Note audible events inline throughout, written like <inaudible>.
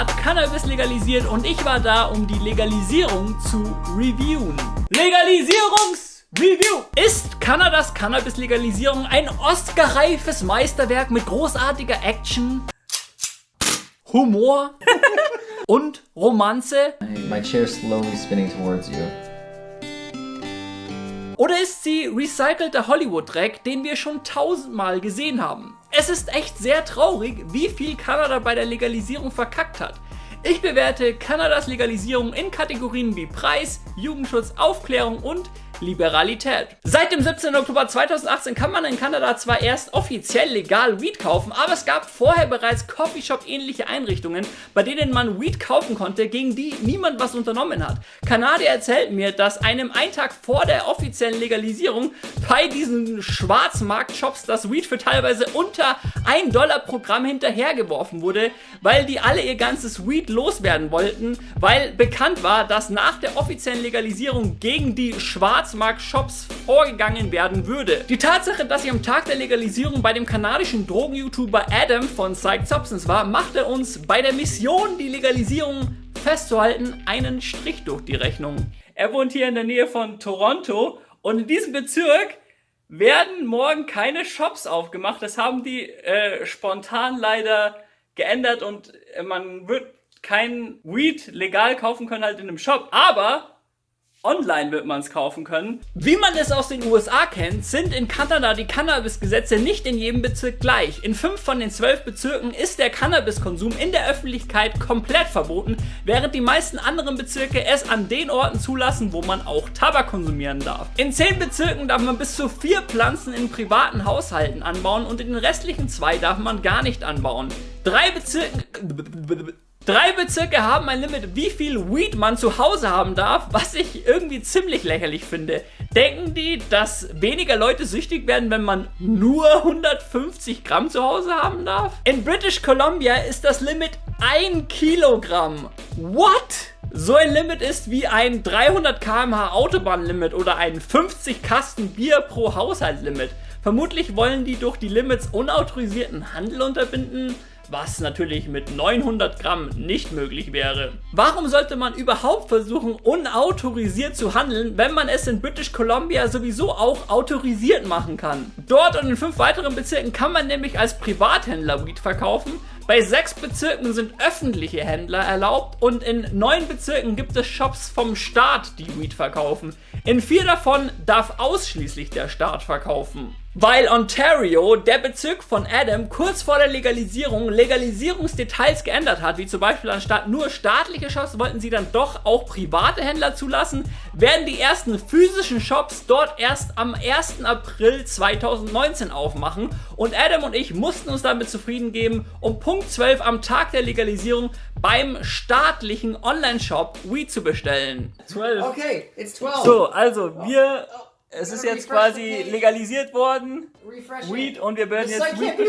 hat Cannabis legalisiert und ich war da, um die Legalisierung zu reviewen. Legalisierungs-Review! Ist Kanadas Cannabis-Legalisierung ein Oscar-reifes Meisterwerk mit großartiger Action, Humor <laughs> und Romanze? My chair slowly spinning towards you. Oder ist sie recycelter Hollywood-Dreck, den wir schon tausendmal gesehen haben? Es ist echt sehr traurig, wie viel Kanada bei der Legalisierung verkackt hat. Ich bewerte Kanadas Legalisierung in Kategorien wie Preis, Jugendschutz, Aufklärung und Liberalität. Seit dem 17. Oktober 2018 kann man in Kanada zwar erst offiziell legal Weed kaufen, aber es gab vorher bereits Coffeeshop-ähnliche Einrichtungen, bei denen man Weed kaufen konnte, gegen die niemand was unternommen hat. Kanadier erzählt mir, dass einem einen Tag vor der offiziellen Legalisierung bei diesen Schwarzmarkt-Shops das Weed für teilweise unter 1 Dollar pro Gramm hinterhergeworfen wurde, weil die alle ihr ganzes Weed loswerden wollten, weil bekannt war, dass nach der offiziellen Legalisierung gegen die Schwarz Schwarzmarkt-Shops vorgegangen werden würde. Die Tatsache, dass ich am Tag der Legalisierung bei dem kanadischen Drogen-YouTuber Adam von Psyched Substance war, machte uns bei der Mission, die Legalisierung festzuhalten, einen Strich durch die Rechnung. Er wohnt hier in der Nähe von Toronto und in diesem Bezirk werden morgen keine Shops aufgemacht. Das haben die äh, spontan leider geändert und äh, man wird kein Weed legal kaufen können halt in einem Shop. Aber Online wird man es kaufen können. Wie man es aus den USA kennt, sind in Kanada die Cannabis-Gesetze nicht in jedem Bezirk gleich. In fünf von den zwölf Bezirken ist der Cannabiskonsum in der Öffentlichkeit komplett verboten, während die meisten anderen Bezirke es an den Orten zulassen, wo man auch Tabak konsumieren darf. In zehn Bezirken darf man bis zu vier Pflanzen in privaten Haushalten anbauen und in den restlichen zwei darf man gar nicht anbauen. Drei Bezirken... Drei Bezirke haben ein Limit, wie viel Weed man zu Hause haben darf, was ich irgendwie ziemlich lächerlich finde. Denken die, dass weniger Leute süchtig werden, wenn man nur 150 Gramm zu Hause haben darf? In British Columbia ist das Limit 1 Kilogramm. What? So ein Limit ist wie ein 300 km/h Autobahnlimit oder ein 50 Kasten Bier pro Haushalt Limit. Vermutlich wollen die durch die Limits unautorisierten Handel unterbinden was natürlich mit 900 Gramm nicht möglich wäre. Warum sollte man überhaupt versuchen, unautorisiert zu handeln, wenn man es in British Columbia sowieso auch autorisiert machen kann? Dort und in fünf weiteren Bezirken kann man nämlich als Privathändler Weed verkaufen, bei sechs Bezirken sind öffentliche Händler erlaubt und in neun Bezirken gibt es Shops vom Staat, die Weed verkaufen. In vier davon darf ausschließlich der Staat verkaufen. Weil Ontario, der Bezirk von Adam, kurz vor der Legalisierung Legalisierungsdetails geändert hat, wie zum Beispiel anstatt nur staatliche Shops wollten sie dann doch auch private Händler zulassen, werden die ersten physischen Shops dort erst am 1. April 2019 aufmachen und Adam und ich mussten uns damit zufrieden geben, um Punkt 12 am Tag der Legalisierung beim staatlichen Online-Shop Weed zu bestellen. 12. Okay, it's 12. So, also wir... Oh, oh. Es ist jetzt quasi legalisiert worden. Refreshing. Weed und wir werden jetzt Weed <laughs> no,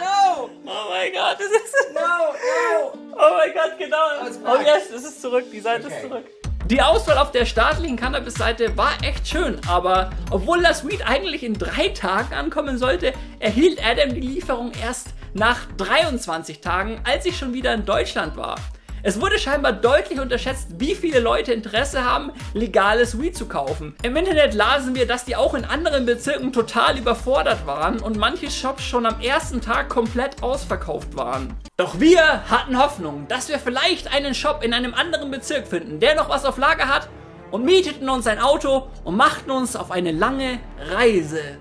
no. Oh mein Gott, das ist... No, no. Oh mein Gott, genau. Oh, oh yes, es ist zurück, die Seite okay. ist zurück. Die Auswahl auf der staatlichen Cannabis-Seite war echt schön, aber obwohl das Weed eigentlich in drei Tagen ankommen sollte, erhielt Adam die Lieferung erst nach 23 Tagen, als ich schon wieder in Deutschland war. Es wurde scheinbar deutlich unterschätzt, wie viele Leute Interesse haben, legales Weed zu kaufen. Im Internet lasen wir, dass die auch in anderen Bezirken total überfordert waren und manche Shops schon am ersten Tag komplett ausverkauft waren. Doch wir hatten Hoffnung, dass wir vielleicht einen Shop in einem anderen Bezirk finden, der noch was auf Lager hat und mieteten uns ein Auto und machten uns auf eine lange Reise.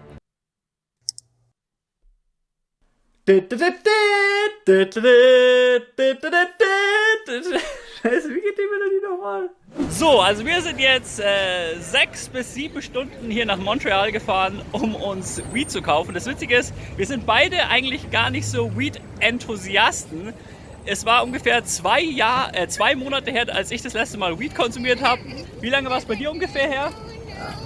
Scheiße, wie geht die Melodie nochmal? So, also wir sind jetzt äh, sechs bis sieben Stunden hier nach Montreal gefahren, um uns Weed zu kaufen. Das Witzige ist, wir sind beide eigentlich gar nicht so Weed-Enthusiasten. Es war ungefähr zwei, Jahr, äh, zwei Monate her, als ich das letzte Mal Weed konsumiert habe. Wie lange war es bei dir ungefähr her?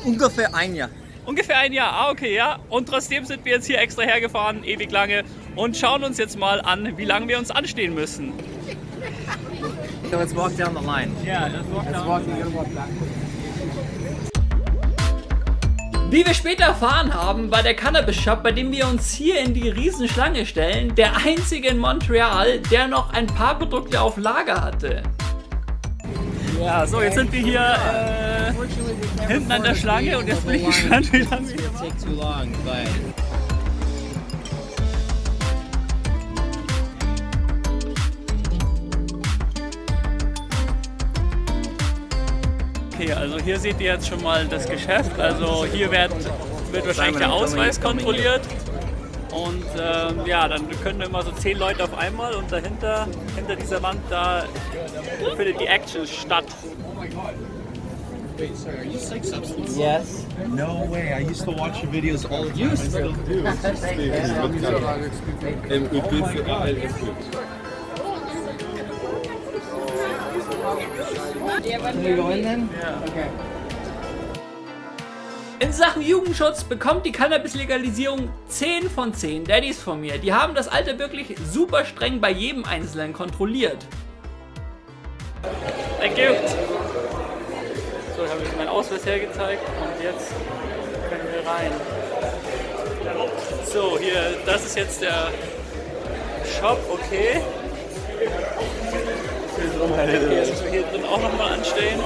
Ungefähr ein Jahr. Ungefähr ein Jahr, ah okay, ja. Und trotzdem sind wir jetzt hier extra hergefahren, ewig lange, und schauen uns jetzt mal an, wie lange wir uns anstehen müssen. So let's walk down the line. Yeah, let's walk let's down. Walk, walk back. Wie wir später erfahren haben, war der Cannabis Shop, bei dem wir uns hier in die Riesenschlange stellen, der einzige in Montreal, der noch ein paar Produkte auf Lager hatte. Ja, so, jetzt sind wir hier äh, hinten an der Schlange und jetzt bin ich gespannt, wie lange wir hier take Okay, also hier seht ihr jetzt schon mal das Geschäft. Also hier wird, wird wahrscheinlich der Ausweis kontrolliert. Und ähm, ja, dann können immer so zehn Leute auf einmal und dahinter, hinter dieser Wand, da findet die Action statt. yes. No way. I used to watch your videos all the time. I still do. <laughs> Ähm, gut für Can we go in then? Okay. In Sachen Jugendschutz bekommt die Cannabis-Legalisierung 10 von 10 Daddys von mir. Die haben das Alter wirklich super streng bei jedem Einzelnen kontrolliert. Thank you. So, habe ich meinen Ausweis hergezeigt und jetzt können wir rein. So, hier, das ist jetzt der Shop, okay. Jetzt müssen wir hier drin auch nochmal anstehen.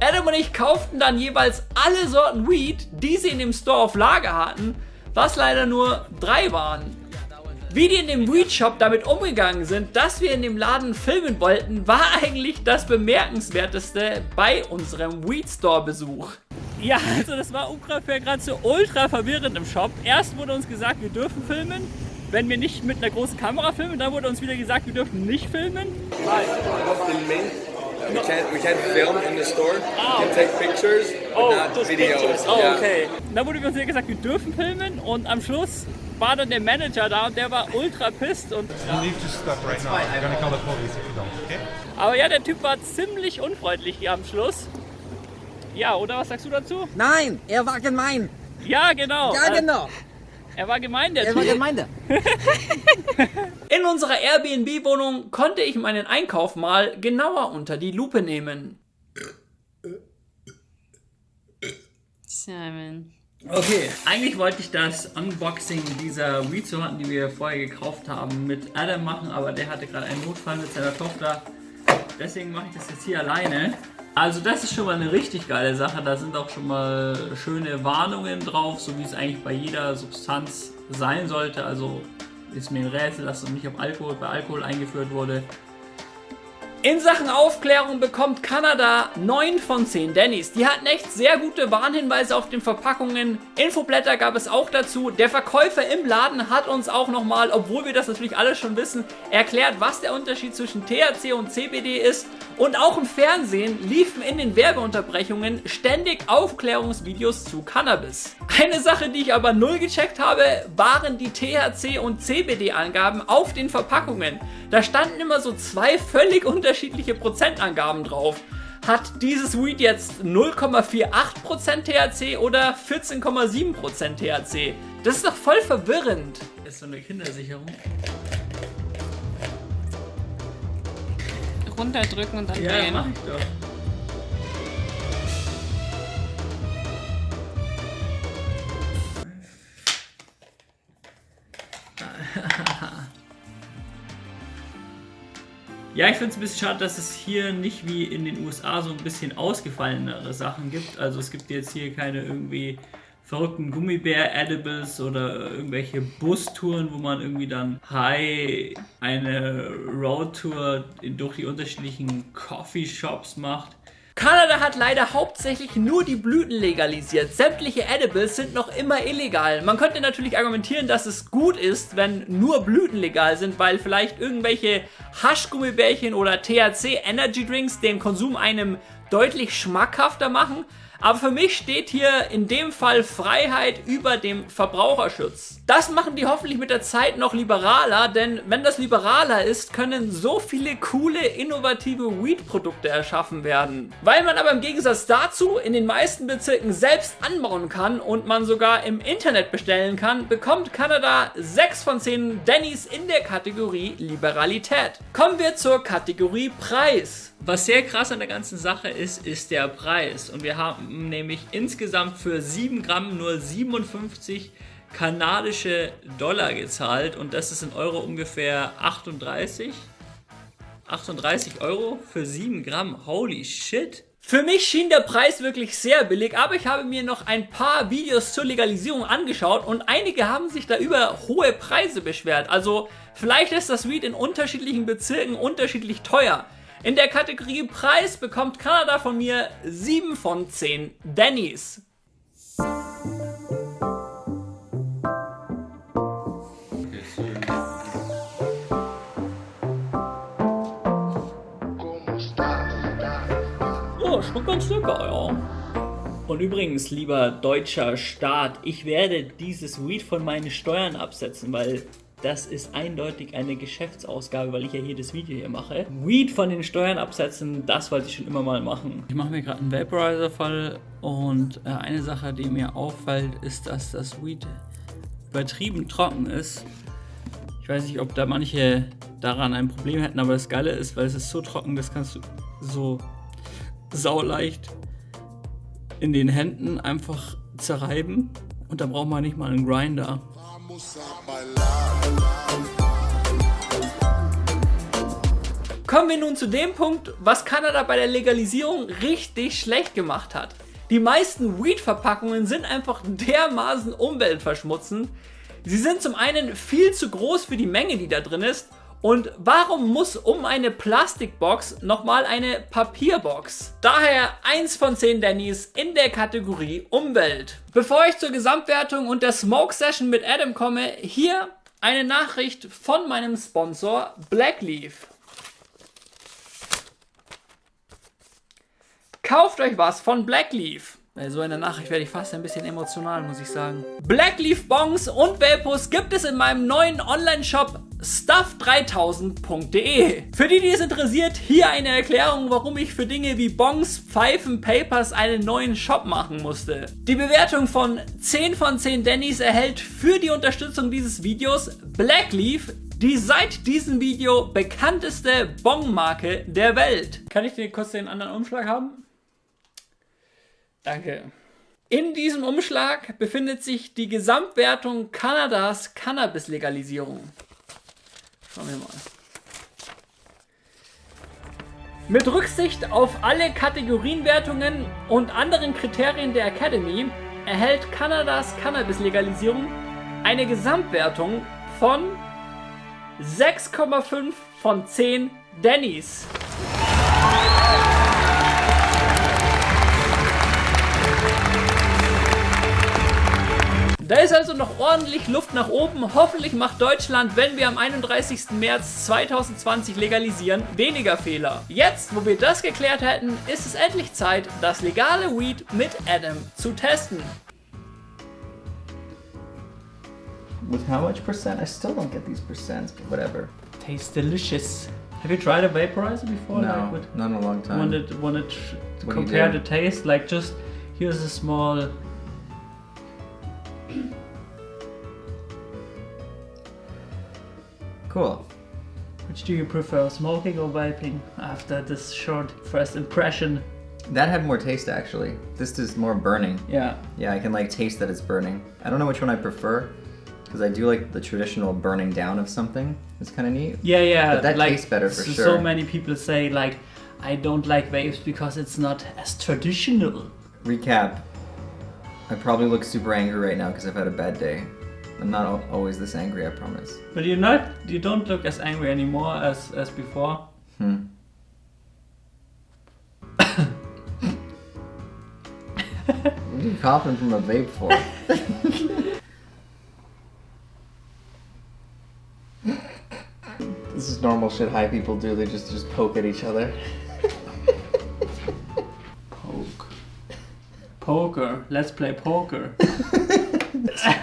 Adam und ich kauften dann jeweils alle Sorten Weed, die sie in dem Store auf Lager hatten, was leider nur drei waren. Wie die in dem Weed Shop damit umgegangen sind, dass wir in dem Laden filmen wollten, war <laughs> eigentlich das bemerkenswerteste bei unserem Weed Store Besuch. Ja, also das war ungefähr gerade so ultra verwirrend im Shop. Erst wurde uns gesagt, wir dürfen filmen, wenn wir nicht mit einer großen Kamera filmen. Dann wurde uns wieder gesagt, wir dürfen nicht filmen. We can't we can't film in the store. We can take pictures, but Oh, not videos. pictures. Oh, Yeah. okay. Dann wurde uns wieder gesagt, wir dürfen filmen und am Schluss war dann der Manager da und der war ultra pissed und You need to stop right now. I'm gonna call the police if you don't, okay? aber ja, der Typ war ziemlich unfreundlich hier am Schluss. Ja, oder was sagst du dazu? Nein, er war gemein. Ja, genau. Ja, Äh, genau. Er war gemein, der Er war gemein. <laughs> In unserer Airbnb-Wohnung konnte ich meinen Einkauf mal genauer unter die Lupe nehmen. Simon. Okay, eigentlich wollte ich das Unboxing dieser Weed-Sorten, die wir vorher gekauft haben, mit Adam machen, aber der hatte gerade einen Notfall mit seiner Tochter. Deswegen mache ich das jetzt hier alleine. Also das ist schon mal eine richtig geile Sache. Da sind auch schon mal schöne Warnungen drauf, so wie es eigentlich bei jeder Substanz sein sollte. Also ist mir ein Rätsel, dass es nicht auf Alkohol bei Alkohol eingeführt wurde. In Sachen Aufklärung bekommt Kanada 9 von 10 Dannys. Die hatten echt sehr gute Warnhinweise auf den Verpackungen. Infoblätter gab es auch dazu. Der Verkäufer im Laden hat uns auch nochmal, obwohl wir das natürlich alles schon wissen, erklärt, was der Unterschied zwischen THC und CBD ist. Und auch im Fernsehen liefen in den Werbeunterbrechungen ständig Aufklärungsvideos zu Cannabis. Eine Sache, die ich aber null gecheckt habe, waren die THC und CBD-Angaben auf den Verpackungen. Da standen immer so zwei völlig unterschiedliche Prozentangaben drauf. Hat dieses Weed jetzt 0,48% THC oder 14,7% THC? Das ist doch voll verwirrend. Das ist so eine Kindersicherung. Runterdrücken und dann Ja, drehen. mach ich doch. Ja, ich finde es ein bisschen schade, dass es hier nicht wie in den USA so ein bisschen ausgefallenere Sachen gibt. Also es gibt jetzt hier keine irgendwie verrückten Gummibär-Edibles oder irgendwelche Bustouren, wo man irgendwie dann high eine Roadtour durch die unterschiedlichen Coffeeshops macht. Kanada hat leider hauptsächlich nur die Blüten legalisiert. Sämtliche Edibles sind noch immer illegal. Man könnte natürlich argumentieren, dass es gut ist, wenn nur Blüten legal sind, weil vielleicht irgendwelche Haschgummibärchen oder THC Energy Drinks den Konsum einem deutlich schmackhafter machen. Aber für mich steht hier in dem Fall Freiheit über dem Verbraucherschutz. Das machen die hoffentlich mit der Zeit noch liberaler, denn wenn das liberaler ist, können so viele coole, innovative Weed-Produkte erschaffen werden. Weil man aber im Gegensatz dazu in den meisten Bezirken selbst anbauen kann und man sogar im Internet bestellen kann, bekommt Kanada 6 von 10 Denny's in der Kategorie Liberalität. Kommen wir zur Kategorie Preis. Was sehr krass an der ganzen Sache ist, ist der Preis. Und wir haben nämlich insgesamt für 7 Gramm nur 57 kanadische Dollar gezahlt. Und das ist in Euro ungefähr 38. 38 Euro für 7 Gramm. Holy shit. Für mich schien der Preis wirklich sehr billig, aber ich habe mir noch ein paar Videos zur Legalisierung angeschaut und einige haben sich da über hohe Preise beschwert. Also vielleicht ist das Weed in unterschiedlichen Bezirken unterschiedlich teuer. In der Kategorie Preis bekommt Kanada von mir 7 von 10 Denny's. Oh, schon ganz lecker, ja. Und übrigens, lieber deutscher Staat, ich werde dieses Weed von meinen Steuern absetzen, weil das ist eindeutig eine Geschäftsausgabe, weil ich ja hier das Video hier mache. Weed von den Steuern absetzen, das wollte ich schon immer mal machen. Ich mache mir gerade einen Vaporizer-Fall und äh, eine Sache, die mir auffällt, ist, dass das Weed übertrieben trocken ist. Ich weiß nicht, ob da manche daran ein Problem hätten, aber das Geile ist, weil es ist so trocken, das kannst du so sauleicht in den Händen einfach zerreiben und da braucht man nicht mal einen Grinder. Kommen wir nun zu dem Punkt, was Kanada bei der Legalisierung richtig schlecht gemacht hat. Die meisten Weed-Verpackungen sind einfach dermaßen umweltverschmutzend. Sie sind zum einen viel zu groß für die Menge, die da drin ist. Und warum muss um eine Plastikbox nochmal eine Papierbox? Daher 1 von 10 Dannys in der Kategorie Umwelt. Bevor ich zur Gesamtwertung und der Smoke Session mit Adam komme, hier eine Nachricht von meinem Sponsor Blackleaf. Kauft euch was von Blackleaf. Bei so einer Nachricht werde ich fast ein bisschen emotional, muss ich sagen. Blackleaf Bongs und Vapos gibt es in meinem neuen Online-Shop stuff3000.de. Für die, die es interessiert, hier eine Erklärung, warum ich für Dinge wie Bongs, Pfeifen, Papers einen neuen Shop machen musste. Die Bewertung von 10 von 10 Dannys erhält für die Unterstützung dieses Videos Blackleaf, die seit diesem Video bekannteste Bong-Marke der Welt. Kann ich dir kurz den anderen Umschlag haben? Danke. In diesem Umschlag befindet sich die Gesamtwertung Kanadas Cannabis-Legalisierung. Schauen wir mal. Mit Rücksicht auf alle Kategorienwertungen und anderen Kriterien der Academy erhält Kanadas Cannabis-Legalisierung eine Gesamtwertung von 6,5 von 10 Dannys. Also noch ordentlich Luft nach oben. Hoffentlich macht Deutschland, wenn wir am 31. März 2020 legalisieren, weniger Fehler. Jetzt, wo wir das geklärt hätten, ist es endlich Zeit, das legale Weed mit Adam zu testen. With how much percent? I still don't get these percents, but whatever. Tastes delicious. Have you tried a vaporizer before? No, Like, with- not in a long time. wanted wanted to compare the taste like just here's a small Cool. which do you prefer smoking or vaping after this short first impression That had more taste actually. This is more burning. yeah Yeah, I can like taste that it's burning. I don't know which one I prefer because I do like the traditional burning down of something. It's kind of neat. yeah yeah But that like tastes better for so, sure. so many people say like I don't like vapes because it's not as traditional Recap. I probably look super angry right now because I've had a bad day. I'm not always this angry, I promise. but you're not you don't look as angry anymore as as before Hmm. <laughs> what are you coughing from a vape for? <laughs> this is normal shit high people do. They just just poke at each other. poke Poker. Let's play poker. <laughs>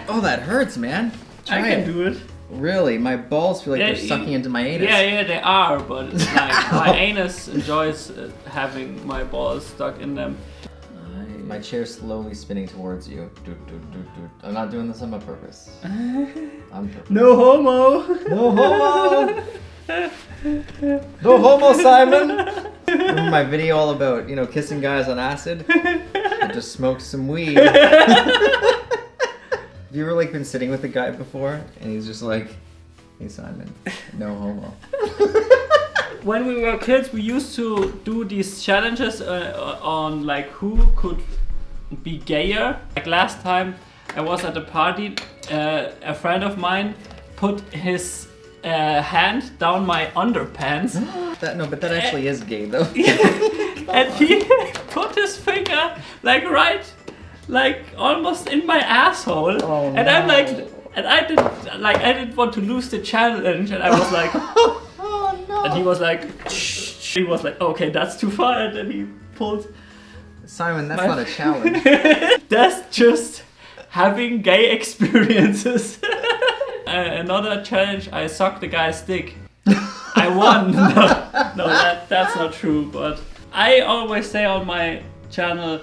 Oh, that hurts, man. I Try can it. do it. Really, my balls feel like Yeah, they're you- sucking into my anus. Yeah, yeah, they are, but <laughs> like my anus enjoys uh, having my balls stuck in them. My chair's slowly spinning towards you. Doot, doot, doot. I'm not doing this on my purpose. <laughs> On purpose. No homo. No homo! no homo, Simon! Remember my video all about, you know, kissing guys on acid? I just smoked some weed. <laughs> You ever, like, been sitting with a guy before, and he's just like, hey, Simon, no homo. <laughs> when we were kids, we used to do these challenges uh, on like who could be gayer. Like last time, I was at a party. Uh, a friend of mine put his uh, hand down my underpants, <gasps> That, no, but that actually is gay, though. <laughs> <laughs> and he put his finger like right, like almost in my asshole. Oh, and I'm like, and I didn't like I didn't want to lose the challenge, and I was like. <laughs> oh, no. And he was like, he was like, okay, that's too far. And then he pulled. Simon, that's My- not a challenge. <laughs> That's just having gay experiences. <laughs> uh, another challenge, I sucked the guy's dick. I won. no, no that, that's not true. But I always say on my channel,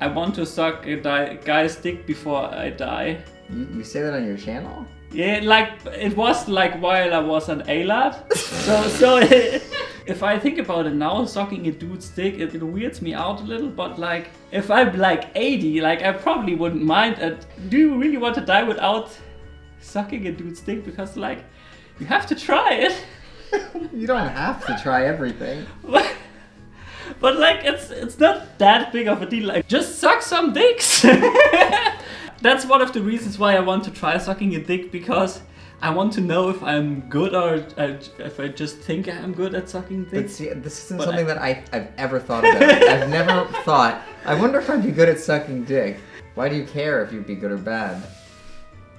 I want to suck a guy's dick before I die. you, you say that on your channel? Yeah, like it was like while I was an A-lad. <laughs> so so <laughs> if I think about it now, sucking a dude's dick, it, it weirds me out a little. But like if I'm like 80, like I probably wouldn't mind. And do you really want to die without sucking a dude's dick? Because like you have to try it. <laughs> You don't have to try everything. But, but like it's it's not that big of a deal. Like just suck some dicks. <laughs> That's one of the reasons why I want to try sucking a dick because I want to know if I'm good or I, if I just think I'm good at sucking But dicks. see, this isn't But something I- that I, I've ever thought about. I've never <laughs> thought, I wonder if I'd be good at sucking dick. Why do you care if you'd be good or bad?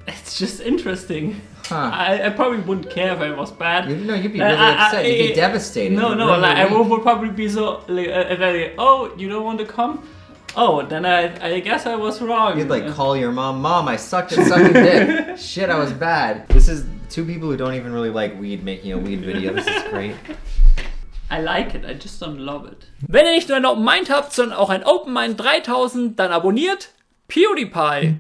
It's just interesting. Huh. I, I probably wouldn't care if I was bad. You know, you'd be Uh, really I- I- upset. You'd be I- devastated. No, no, ruin like I your would, would probably be so like, uh, very, oh, you don't want to come? Oh, then I, I guess I was wrong. You'd like Uh, call your mom, Mom, I sucked at sucking dick. <laughs> Shit, I was bad. This is two people who don't even really like weed making a weed video. This is great. <laughs> I like it, I just don't love it. Wenn ihr nicht nur ein Open Mind habt, sondern auch ein Open Mind 3000, dann abonniert PewDiePie.